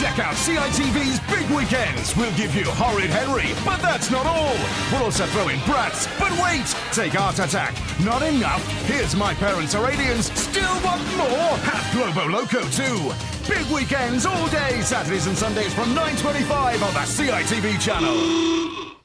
Check out CITV's Big Weekends. We'll give you Horrid Henry, but that's not all. We'll also throw in Bratz. But wait, take Art Attack. Not enough. Here's My Parents Are Aliens. Still want more? Have Globo Loco too. Big Weekends all day, Saturdays and Sundays from 9.25 on the CITV channel.